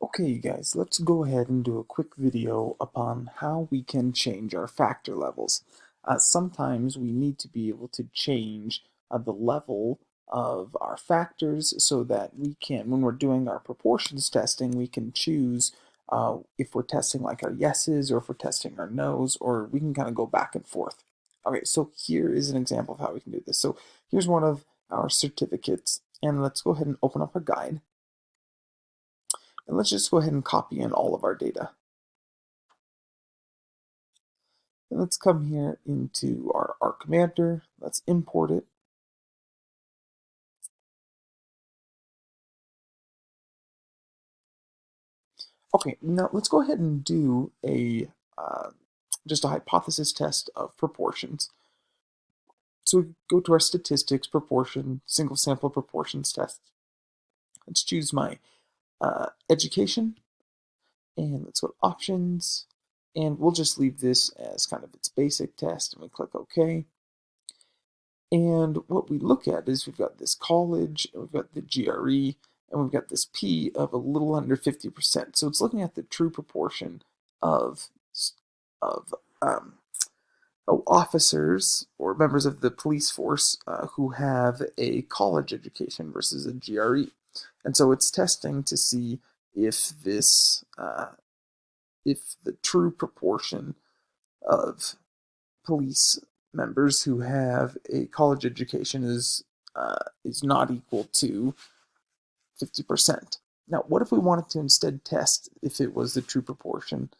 Okay, you guys, let's go ahead and do a quick video upon how we can change our factor levels. Uh, sometimes we need to be able to change uh, the level of our factors so that we can, when we're doing our proportions testing, we can choose uh, if we're testing like our yeses or if we're testing our nos, or we can kind of go back and forth. Okay, so here is an example of how we can do this. So here's one of our certificates, and let's go ahead and open up our guide. And let's just go ahead and copy in all of our data. And let's come here into our R Commander. Let's import it. Okay, now let's go ahead and do a uh, just a hypothesis test of proportions. So we go to our statistics, proportion, single sample proportions test. Let's choose my uh, education, and let's go to options, and we'll just leave this as kind of its basic test, and we click OK. And what we look at is we've got this college, and we've got the GRE, and we've got this P of a little under 50%. So it's looking at the true proportion of, of um, officers or members of the police force uh, who have a college education versus a GRE. And so it's testing to see if this, uh, if the true proportion of police members who have a college education is uh, is not equal to 50%. Now, what if we wanted to instead test if it was the true proportion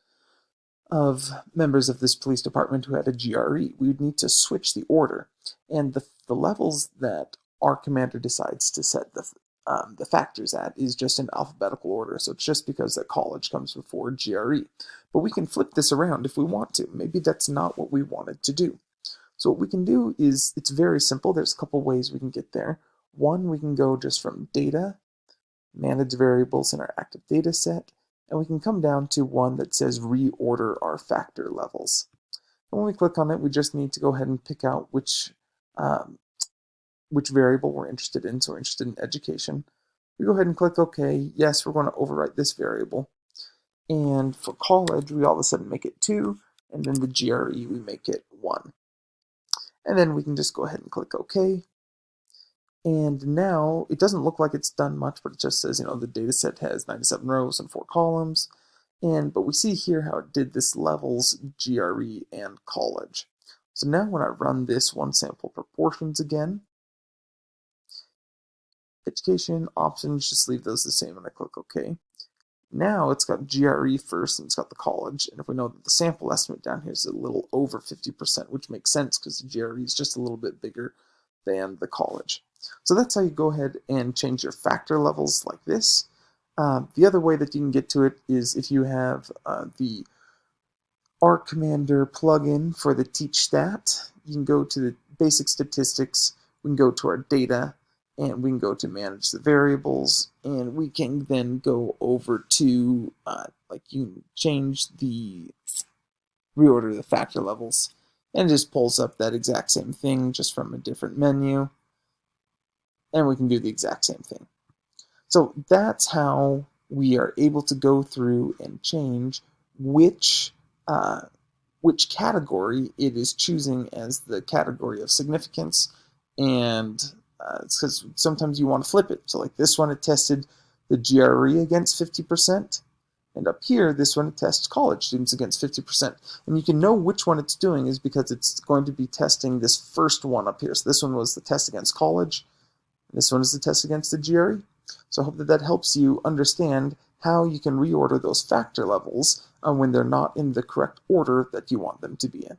of members of this police department who had a GRE? We would need to switch the order. And the, the levels that R Commander decides to set the, um, the factors at is just in alphabetical order. So it's just because that college comes before GRE. But we can flip this around if we want to. Maybe that's not what we wanted to do. So what we can do is, it's very simple. There's a couple ways we can get there. One, we can go just from data, manage variables in our active data set, and we can come down to one that says reorder our factor levels. And when we click on it, we just need to go ahead and pick out which um, which variable we're interested in. So we're interested in education. We go ahead and click OK. Yes, we're going to overwrite this variable. And for college, we all of a sudden make it 2, and then the GRE, we make it 1. And then we can just go ahead and click OK. And now it doesn't look like it's done much, but it just says, you know, the data set has 97 rows and 4 columns. And but we see here how it did this levels, GRE, and college. So now when I run this one sample proportions again, education options, just leave those the same and I click OK. Now it's got GRE first and it's got the college. And if we know that the sample estimate down here is a little over 50%, which makes sense because the GRE is just a little bit bigger than the college. So that's how you go ahead and change your factor levels like this. Uh, the other way that you can get to it is if you have uh, the R Commander plugin for the Teach Stat. You can go to the basic statistics, we can go to our data, and we can go to manage the variables and we can then go over to uh, like you change the reorder the factor levels and it just pulls up that exact same thing just from a different menu and we can do the exact same thing. So that's how we are able to go through and change which uh, which category it is choosing as the category of significance and uh, it's because sometimes you want to flip it. So like this one, it tested the GRE against 50%. And up here, this one, tests college students against 50%. And you can know which one it's doing is because it's going to be testing this first one up here. So this one was the test against college. This one is the test against the GRE. So I hope that that helps you understand how you can reorder those factor levels uh, when they're not in the correct order that you want them to be in.